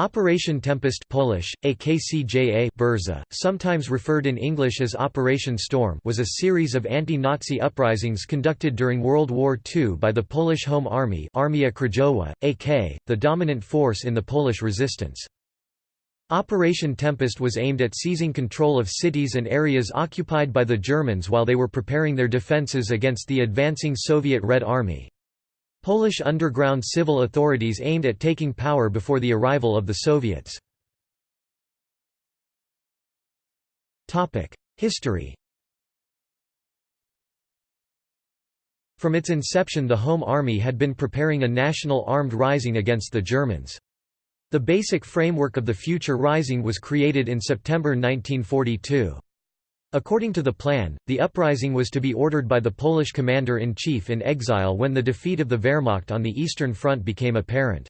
Operation Tempest Polish, AKCJA Burza, sometimes referred in English as Operation Storm was a series of anti-Nazi uprisings conducted during World War II by the Polish Home Army Armia Krajowa, AK, the dominant force in the Polish resistance. Operation Tempest was aimed at seizing control of cities and areas occupied by the Germans while they were preparing their defences against the advancing Soviet Red Army. Polish underground civil authorities aimed at taking power before the arrival of the Soviets. History From its inception the Home Army had been preparing a national armed rising against the Germans. The basic framework of the future rising was created in September 1942. According to the plan, the uprising was to be ordered by the Polish commander-in-chief in exile when the defeat of the Wehrmacht on the Eastern Front became apparent.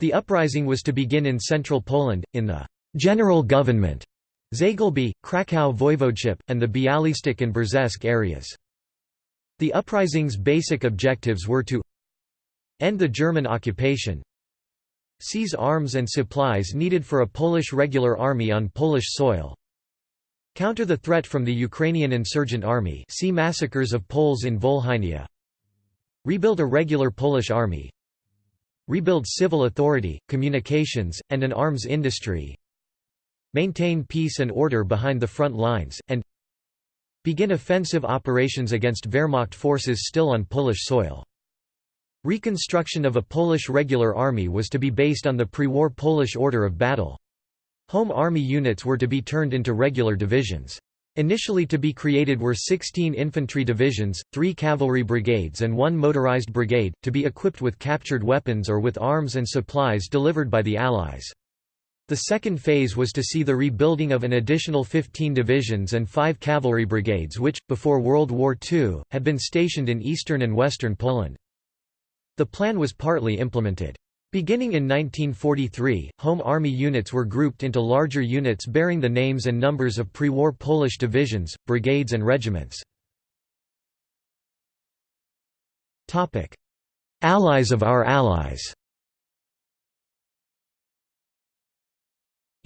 The uprising was to begin in central Poland, in the «general government» Zagłębie, Kraków Voivodeship, and the Bialystok and Brześć areas. The uprising's basic objectives were to end the German occupation seize arms and supplies needed for a Polish regular army on Polish soil Counter the threat from the Ukrainian insurgent army see massacres of Poles in Volhynia Rebuild a regular Polish army Rebuild civil authority, communications, and an arms industry Maintain peace and order behind the front lines, and Begin offensive operations against Wehrmacht forces still on Polish soil. Reconstruction of a Polish regular army was to be based on the pre-war Polish order of battle. Home Army units were to be turned into regular divisions. Initially to be created were 16 infantry divisions, 3 cavalry brigades and 1 motorized brigade, to be equipped with captured weapons or with arms and supplies delivered by the Allies. The second phase was to see the rebuilding of an additional 15 divisions and 5 cavalry brigades which, before World War II, had been stationed in eastern and western Poland. The plan was partly implemented. Beginning in 1943, Home Army units were grouped into larger units bearing the names and numbers of pre-war Polish divisions, brigades and regiments. Allies of our allies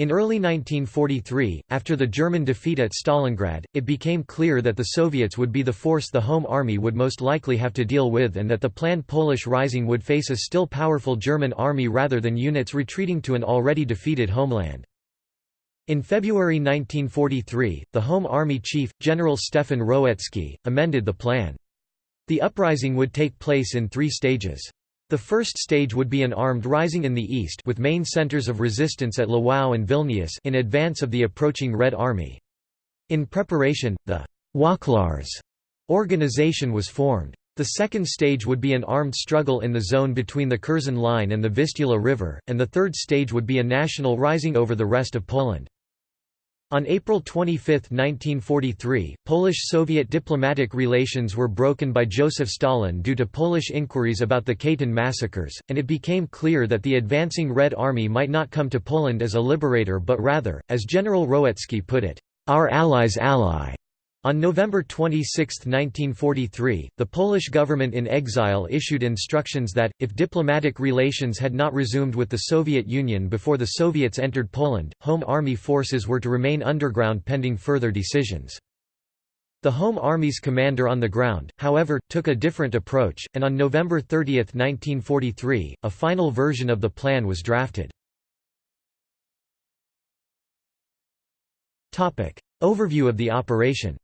In early 1943, after the German defeat at Stalingrad, it became clear that the Soviets would be the force the Home Army would most likely have to deal with and that the planned Polish Rising would face a still powerful German army rather than units retreating to an already defeated homeland. In February 1943, the Home Army chief, General Stefan Rowecki, amended the plan. The uprising would take place in three stages. The first stage would be an armed rising in the east with main centers of resistance at Lwów and Vilnius in advance of the approaching Red Army. In preparation, the Wachlarz organization was formed. The second stage would be an armed struggle in the zone between the Curzon Line and the Vistula River, and the third stage would be a national rising over the rest of Poland. On April 25, 1943, Polish-Soviet diplomatic relations were broken by Joseph Stalin due to Polish inquiries about the Katyn massacres, and it became clear that the advancing Red Army might not come to Poland as a liberator but rather, as General Rowecki put it, our allies' ally. On November 26, 1943, the Polish government in exile issued instructions that, if diplomatic relations had not resumed with the Soviet Union before the Soviets entered Poland, Home Army forces were to remain underground pending further decisions. The Home Army's commander on the ground, however, took a different approach, and on November 30, 1943, a final version of the plan was drafted. Overview of the operation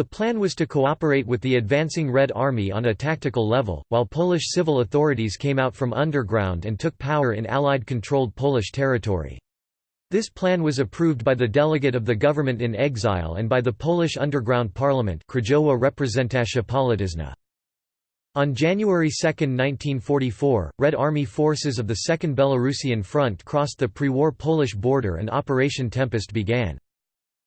The plan was to cooperate with the advancing Red Army on a tactical level, while Polish civil authorities came out from underground and took power in Allied-controlled Polish territory. This plan was approved by the delegate of the government in exile and by the Polish underground parliament Krajowa. On January 2, 1944, Red Army forces of the Second Belarusian Front crossed the pre-war Polish border and Operation Tempest began.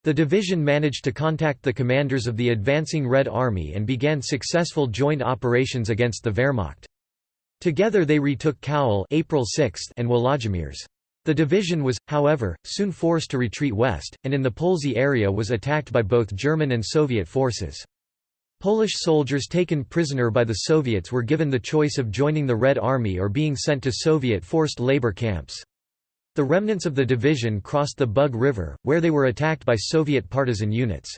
The division managed to contact the commanders of the advancing Red Army and began successful joint operations against the Wehrmacht. Together they retook Kowel April 6 and Włodzimierz. The division was, however, soon forced to retreat west, and in the Polesie area was attacked by both German and Soviet forces. Polish soldiers taken prisoner by the Soviets were given the choice of joining the Red Army or being sent to Soviet forced labor camps. The remnants of the division crossed the Bug River, where they were attacked by Soviet partisan units.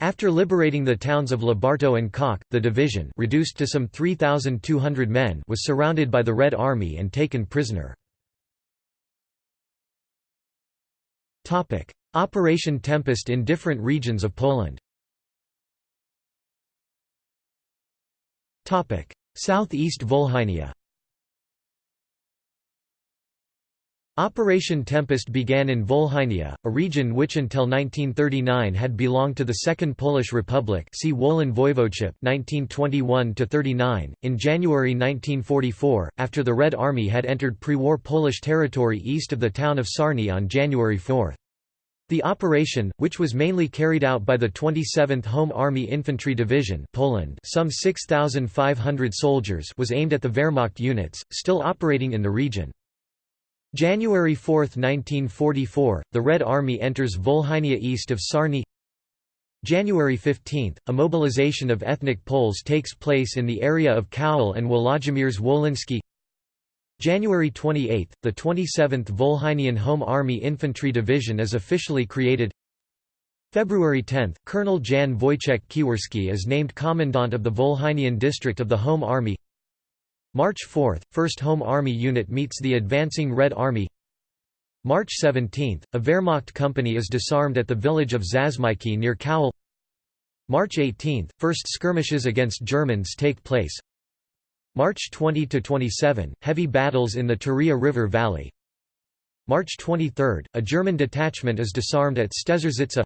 After liberating the towns of Lubartów and Kock, the division reduced to some 3,200 men was surrounded by the Red Army and taken prisoner. Operation Tempest in different regions of Poland Southeast Volhynia Operation Tempest began in Volhynia, a region which until 1939 had belonged to the Second Polish Republic see Wołyń Voivodeship 1921 .In January 1944, after the Red Army had entered pre-war Polish territory east of the town of Sarny on January 4. The operation, which was mainly carried out by the 27th Home Army Infantry Division Poland some 6,500 soldiers was aimed at the Wehrmacht units, still operating in the region. January 4, 1944, the Red Army enters Volhynia east of Sarny. January 15, a mobilization of ethnic Poles takes place in the area of Kowel and Włodzimierz Wolyński January 28, the 27th Volhynian Home Army Infantry Division is officially created. February 10, Colonel Jan Wojciech Kiwerski is named Commandant of the Volhynian District of the Home Army March 4, 1st Home Army Unit meets the advancing Red Army. March 17, a Wehrmacht company is disarmed at the village of Zasmyki near Kowel March 18, first skirmishes against Germans take place. March 20–27, heavy battles in the Turia River Valley. March 23, a German detachment is disarmed at Stezerzyce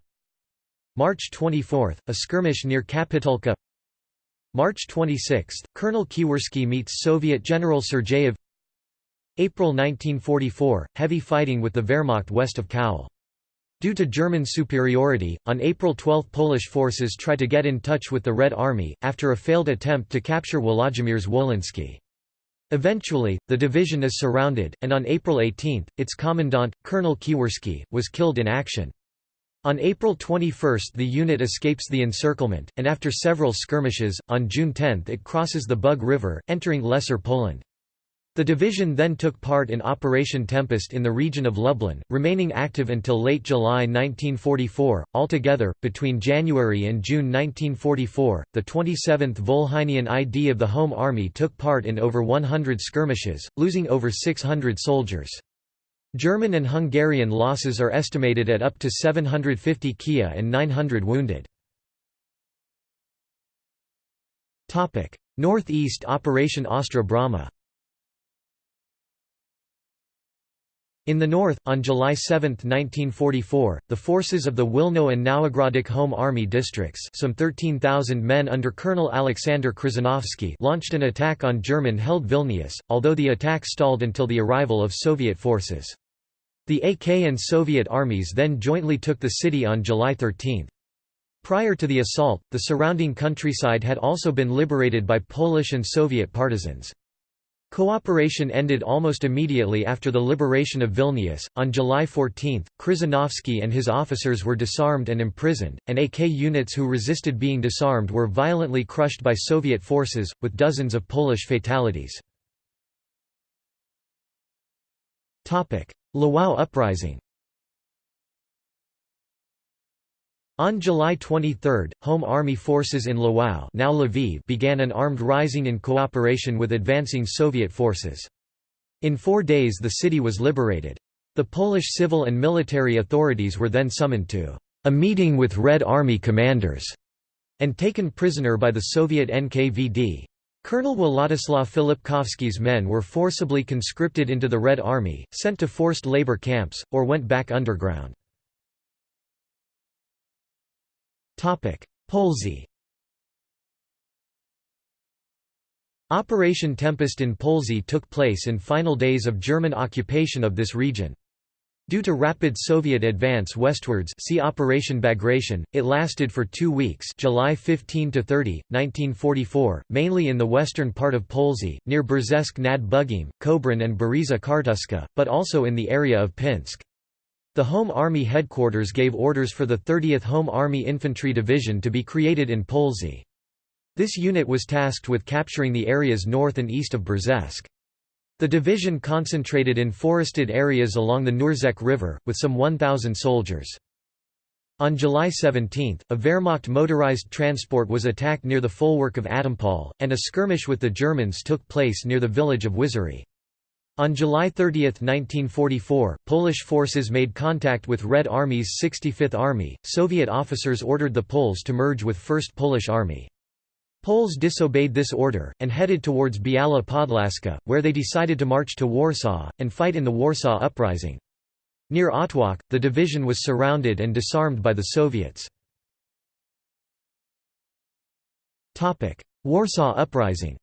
March 24, a skirmish near Kapitulka March 26, Colonel Kiwerski meets Soviet General Sergeyev April 1944, heavy fighting with the Wehrmacht west of Kowel Due to German superiority, on April 12 Polish forces try to get in touch with the Red Army, after a failed attempt to capture Włodzimierz Wolyński. Eventually, the division is surrounded, and on April 18, its commandant, Colonel Kiwerski, was killed in action. On April 21 the unit escapes the encirclement, and after several skirmishes, on June 10 it crosses the Bug River, entering Lesser Poland. The division then took part in Operation Tempest in the region of Lublin, remaining active until late July 1944. Altogether, between January and June 1944, the 27th Volhynian ID of the Home Army took part in over 100 skirmishes, losing over 600 soldiers. German and Hungarian losses are estimated at up to 750 Kia and 900 wounded. Northeast Operation Ostra Brama In the north, on July 7, 1944, the forces of the Wilno and Nowogródek Home Army districts some 13,000 men under Colonel Alexander Krzyżanowski launched an attack on German-held Vilnius, although the attack stalled until the arrival of Soviet forces. The AK and Soviet armies then jointly took the city on July 13. Prior to the assault, the surrounding countryside had also been liberated by Polish and Soviet partisans. Cooperation ended almost immediately after the liberation of Vilnius. On July 14, Krzyżanowski and his officers were disarmed and imprisoned, and AK units who resisted being disarmed were violently crushed by Soviet forces, with dozens of Polish fatalities. Lwów uprising On July 23, Home Army forces in Lwów now Lviv began an armed rising in cooperation with advancing Soviet forces. In four days the city was liberated. The Polish civil and military authorities were then summoned to a meeting with Red Army commanders and taken prisoner by the Soviet NKVD. Colonel Władysław Filipkowski's men were forcibly conscripted into the Red Army, sent to forced labor camps, or went back underground. Polesie Operation Tempest in Polesie took place in final days of German occupation of this region. Due to rapid Soviet advance westwards see Operation Bagration, it lasted for two weeks July 15–30, 1944, mainly in the western part of Polesie, near Brześć nad Bugiem, Kobrin and Bereza Kartuska, but also in the area of Pinsk. The Home Army headquarters gave orders for the 30th Home Army Infantry Division to be created in Polesie. This unit was tasked with capturing the areas north and east of Brześć. The division concentrated in forested areas along the Nurzec River, with some 1,000 soldiers. On July 17, a Wehrmacht motorized transport was attacked near the folwark of Atompol, and a skirmish with the Germans took place near the village of Wyzory. On July 30, 1944, Polish forces made contact with Red Army's 65th Army. Soviet officers ordered the Poles to merge with 1st Polish Army. Poles disobeyed this order, and headed towards Biała Podlaska, where they decided to march to Warsaw, and fight in the Warsaw Uprising. Near Otwock, the division was surrounded and disarmed by the Soviets. Warsaw Uprising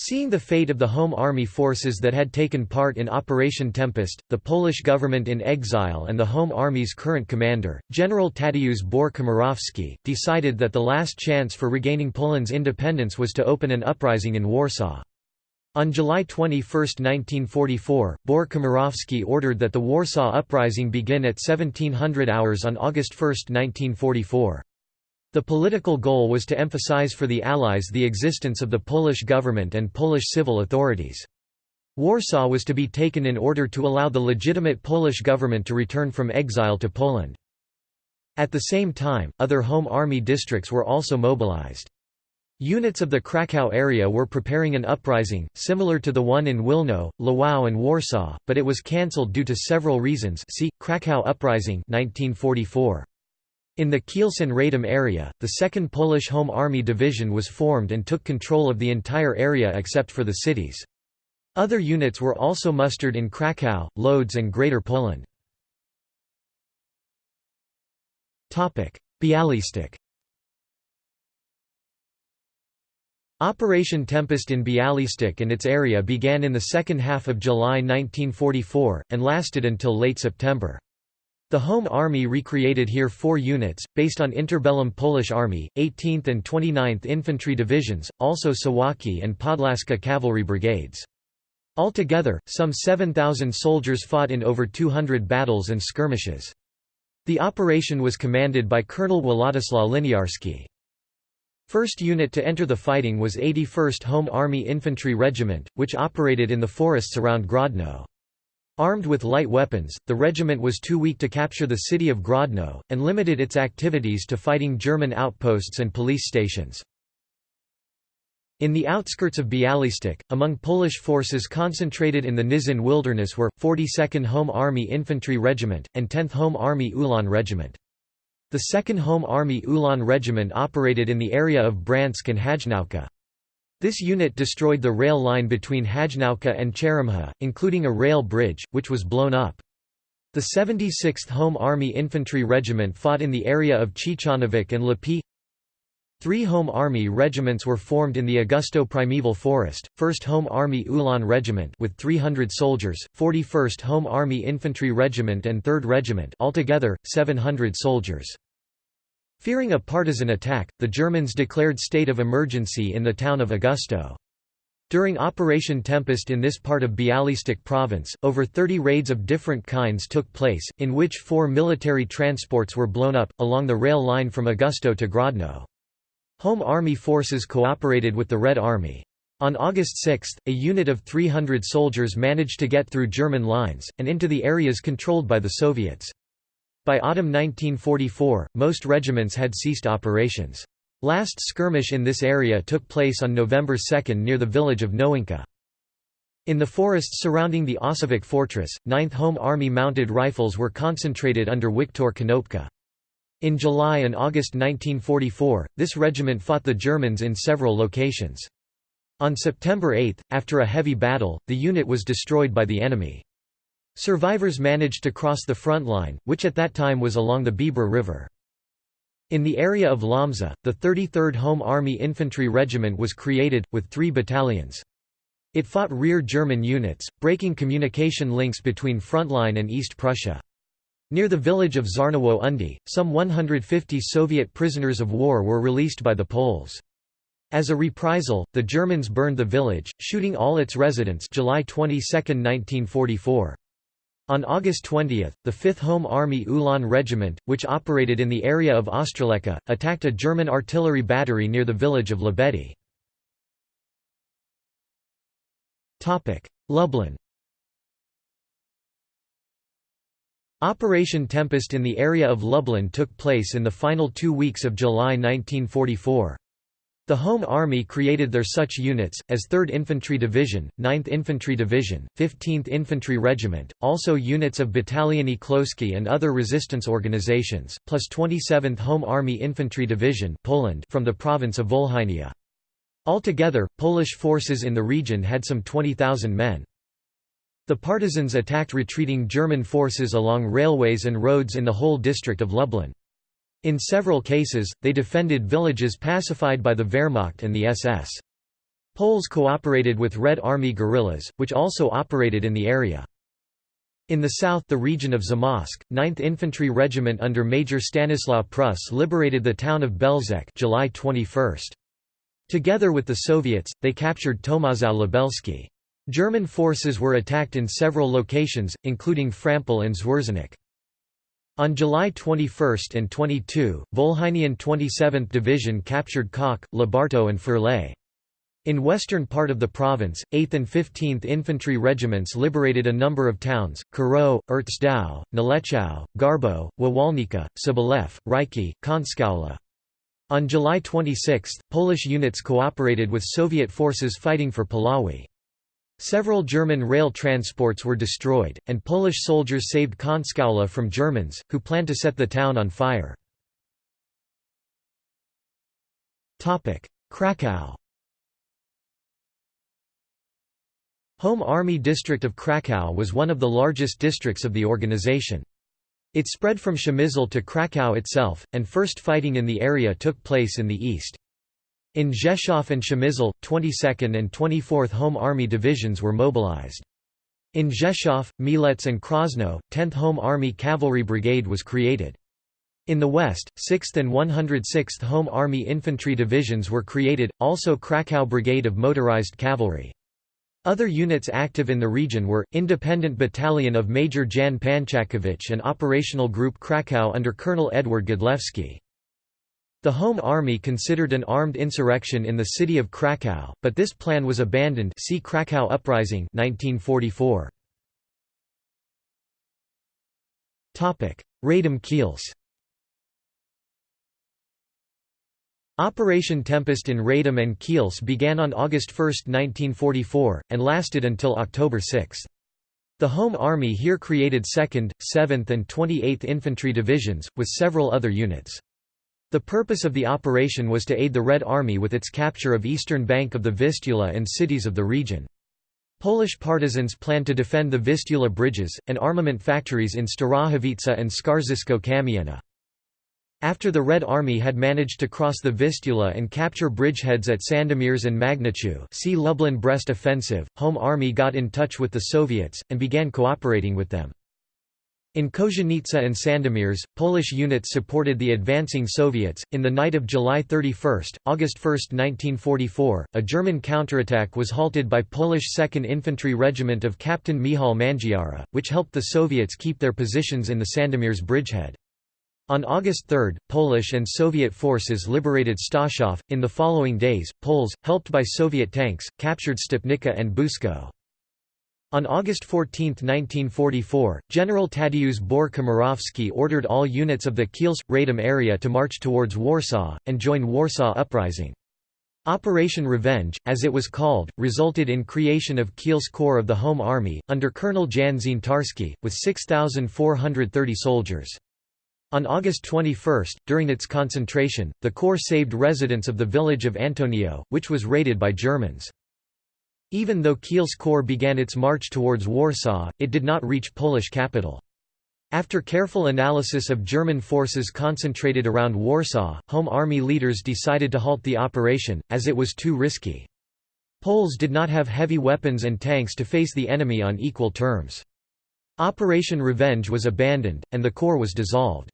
Seeing the fate of the Home Army forces that had taken part in Operation Tempest, the Polish government in exile and the Home Army's current commander, General Tadeusz Bór-Komorowski, decided that the last chance for regaining Poland's independence was to open an uprising in Warsaw. On July 21, 1944, Bór-Komorowski ordered that the Warsaw Uprising begin at 1700 hours on August 1, 1944. The political goal was to emphasize for the Allies the existence of the Polish government and Polish civil authorities. Warsaw was to be taken in order to allow the legitimate Polish government to return from exile to Poland. At the same time, other Home Army districts were also mobilized. Units of the Kraków area were preparing an uprising, similar to the one in Wilno, Lwów and Warsaw, but it was cancelled due to several reasons see, Kraków Uprising 1944. In the Kielce-Radom area, the 2nd Polish Home Army Division was formed and took control of the entire area except for the cities. Other units were also mustered in Kraków, Lodz and Greater Poland. Bialystok Operation Tempest in Bialystok and its area began in the second half of July 1944, and lasted until late September. The Home Army recreated here four units, based on interbellum Polish Army, 18th and 29th Infantry Divisions, also Suwałki and Podlaska Cavalry Brigades. Altogether, some 7,000 soldiers fought in over 200 battles and skirmishes. The operation was commanded by Colonel Władysław Liniarski. First unit to enter the fighting was 81st Home Army Infantry Regiment, which operated in the forests around Grodno. Armed with light weapons, the regiment was too weak to capture the city of Grodno, and limited its activities to fighting German outposts and police stations. In the outskirts of Bialystok, among Polish forces concentrated in the Knyszyn wilderness were, 42nd Home Army Infantry Regiment, and 10th Home Army Ulan Regiment. The 2nd Home Army Ulan Regiment operated in the area of Bryansk and Hajnówka. This unit destroyed the rail line between Hajnówka and Czeremcha, including a rail bridge, which was blown up. The 76th Home Army Infantry Regiment fought in the area of Ciechanowiec and Lepi. Three Home Army regiments were formed in the Augustów Primeval Forest, 1st Home Army Ulan Regiment with 300 soldiers, 41st Home Army Infantry Regiment and 3rd Regiment altogether, 700 soldiers. Fearing a partisan attack, the Germans declared state of emergency in the town of Augustów. During Operation Tempest in this part of Bialystok province, over 30 raids of different kinds took place, in which four military transports were blown up, along the rail line from Augustów to Grodno. Home Army forces cooperated with the Red Army. On August 6, a unit of 300 soldiers managed to get through German lines, and into the areas controlled by the Soviets. By autumn 1944, most regiments had ceased operations. Last skirmish in this area took place on November 2 near the village of Nowinka. In the forests surrounding the Osowiec fortress, 9th Home Army mounted rifles were concentrated under Wiktor Konopka. In July and August 1944, this regiment fought the Germans in several locations. On September 8, after a heavy battle, the unit was destroyed by the enemy. Survivors managed to cross the front line, which at that time was along the Biebrza River. In the area of Łomża, the 33rd Home Army Infantry Regiment was created, with three battalions. It fought rear German units, breaking communication links between frontline and East Prussia. Near the village of Żarnowo Undy, some 150 Soviet prisoners of war were released by the Poles. As a reprisal, the Germans burned the village, shooting all its residents July 22, 1944. On August 20, the 5th Home Army Ulan Regiment, which operated in the area of Ostroleka, attacked a German artillery battery near the village of Lebedi. Lublin Operation Tempest in the area of Lublin took place in the final two weeks of July 1944. The Home Army created their such units, as 3rd Infantry Division, 9th Infantry Division, 15th Infantry Regiment, also units of Bataliony Chłopskie and other resistance organizations, plus 27th Home Army Infantry Division Poland from the province of Volhynia. Altogether, Polish forces in the region had some 20,000 men. The partisans attacked retreating German forces along railways and roads in the whole district of Lublin. In several cases, they defended villages pacified by the Wehrmacht and the SS. Poles cooperated with Red Army guerrillas, which also operated in the area. In the south the region of Zamość, 9th Infantry Regiment under Major Stanislaw Prus liberated the town of Belzec July 21. Together with the Soviets, they captured Tomaszów Lubelski. German forces were attacked in several locations, including Frampol and Zwierzyniec. On July 21 and 22, Volhynian 27th Division captured Kock, Lubartów and Firlej. In western part of the province, 8th and 15th Infantry Regiments liberated a number of towns, Karo, Ertsdau, Nałęczów, Garbów, Wąwolnica, Sobolew, Ryki, Końskowola. On July 26, Polish units cooperated with Soviet forces fighting for Puławy. Several German rail transports were destroyed, and Polish soldiers saved Końskowola from Germans, who planned to set the town on fire. Kraków Home Army District of Kraków was one of the largest districts of the organization. It spread from Przemysl to Kraków itself, and first fighting in the area took place in the east. In Rzeszów and Przemysl, 22nd and 24th Home Army Divisions were mobilized. In Rzeszów, Mielec and Krosno, 10th Home Army Cavalry Brigade was created. In the west, 6th and 106th Home Army Infantry Divisions were created, also Krakow Brigade of Motorized Cavalry. Other units active in the region were, Independent Battalion of Major Jan Panczakowicz and Operational Group Krakow under Colonel Edward Godlewski. The Home Army considered an armed insurrection in the city of Kraków, but this plan was abandoned see Kraków Uprising 1944. Radom Operation Tempest in Radom and Kielce began on August 1, 1944, and lasted until October 6. The Home Army here created 2nd, 7th and 28th Infantry Divisions, with several other units. The purpose of the operation was to aid the Red Army with its capture of eastern bank of the Vistula and cities of the region. Polish partisans planned to defend the Vistula bridges, and armament factories in Starachowice and Skarżysko-Kamienna. After the Red Army had managed to cross the Vistula and capture bridgeheads at Sandomierz and Magnuszew see Lublin-Brest offensive, Home Army got in touch with the Soviets, and began cooperating with them. In Kozienica and Sandomierz, Polish units supported the advancing Soviets. In the night of July 31, August 1, 1944, a German counterattack was halted by Polish 2nd Infantry Regiment of Captain Michał Mangiara, which helped the Soviets keep their positions in the Sandomierz bridgehead. On August 3, Polish and Soviet forces liberated Staszów. In the following days, Poles, helped by Soviet tanks, captured Stepnica and Busko. On August 14, 1944, General Tadeusz Bór-Komorowski ordered all units of the Kielce-Radom area to march towards Warsaw, and join Warsaw Uprising. Operation Revenge, as it was called, resulted in creation of Kielce Corps of the Home Army, under Colonel Jan Zientarski, with 6,430 soldiers. On August 21, during its concentration, the Corps saved residents of the village of Antonio, which was raided by Germans. Even though Kielce Corps began its march towards Warsaw, it did not reach Polish capital. After careful analysis of German forces concentrated around Warsaw, Home Army leaders decided to halt the operation, as it was too risky. Poles did not have heavy weapons and tanks to face the enemy on equal terms. Operation Revenge was abandoned, and the corps was dissolved.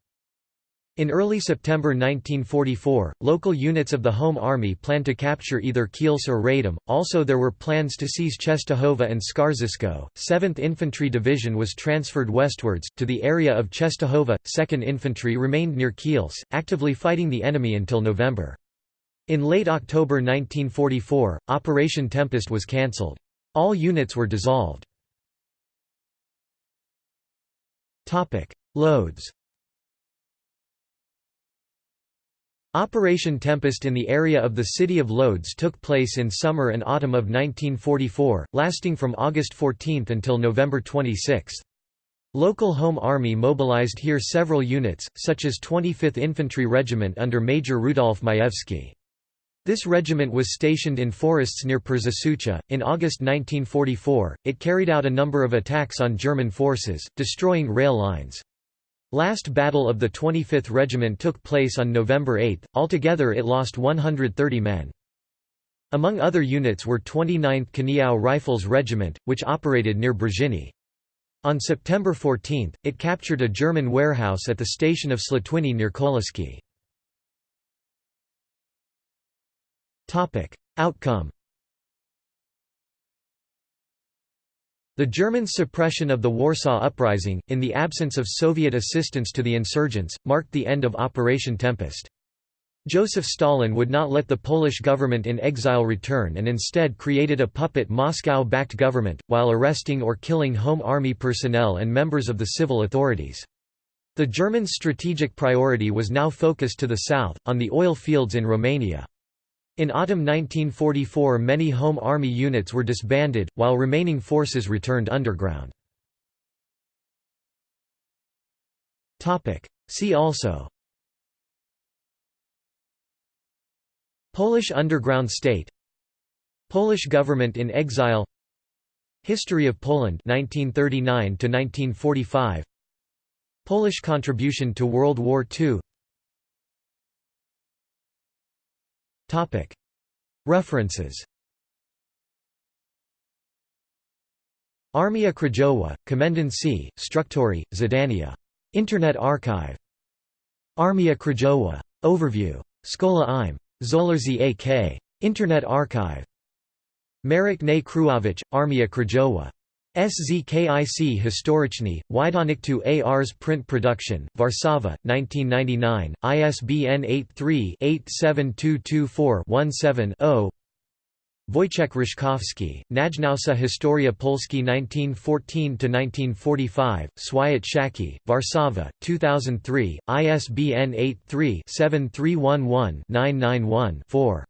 In early September 1944, local units of the Home Army planned to capture either Kielce or Radom. Also, there were plans to seize Czestochowa and Skarżysko. 7th Infantry Division was transferred westwards, to the area of Czestochowa. 2nd Infantry remained near Kielce, actively fighting the enemy until November. In late October 1944, Operation Tempest was cancelled. All units were dissolved. Loads Operation Tempest in the area of the city of Lodz took place in summer and autumn of 1944, lasting from August 14 until November 26. Local Home Army mobilized here several units, such as 25th Infantry Regiment under Major Rudolf Majewski. This regiment was stationed in forests near Przysucha. In August 1944, it carried out a number of attacks on German forces, destroying rail lines. Last battle of the 25th Regiment took place on November 8, altogether it lost 130 men. Among other units were 29th Kaniów Rifles Regiment, which operated near Brzeźny. On September 14, it captured a German warehouse at the station of Slatwiny near Koliski. Outcome The Germans' suppression of the Warsaw Uprising, in the absence of Soviet assistance to the insurgents, marked the end of Operation Tempest. Joseph Stalin would not let the Polish government in exile return and instead created a puppet Moscow-backed government, while arresting or killing Home Army personnel and members of the civil authorities. The Germans' strategic priority was now focused to the south, on the oil fields in Romania. In autumn 1944 many Home Army units were disbanded, while remaining forces returned underground. See also Polish underground state Polish government in exile History of Poland 1939 1945 Polish contribution to World War II References Armia Krajowa, Komendancy, Struktury, Zadania. Internet Archive. Armia Krajowa. Overview. Szkoła im. Zolarzi A.K. Internet Archive. Marek Ne Kruowicz, Armia Krajowa. SZKIC Historyczny, Wydawnictwo ARS Print Production, Warszawa, 1999, ISBN 83-87224-17-0 Wojciech Ryszkowski, Najnowsza Historia Polski 1914–1945, Swiat Szaki, Warszawa, 2003, ISBN 83-7311-991-4.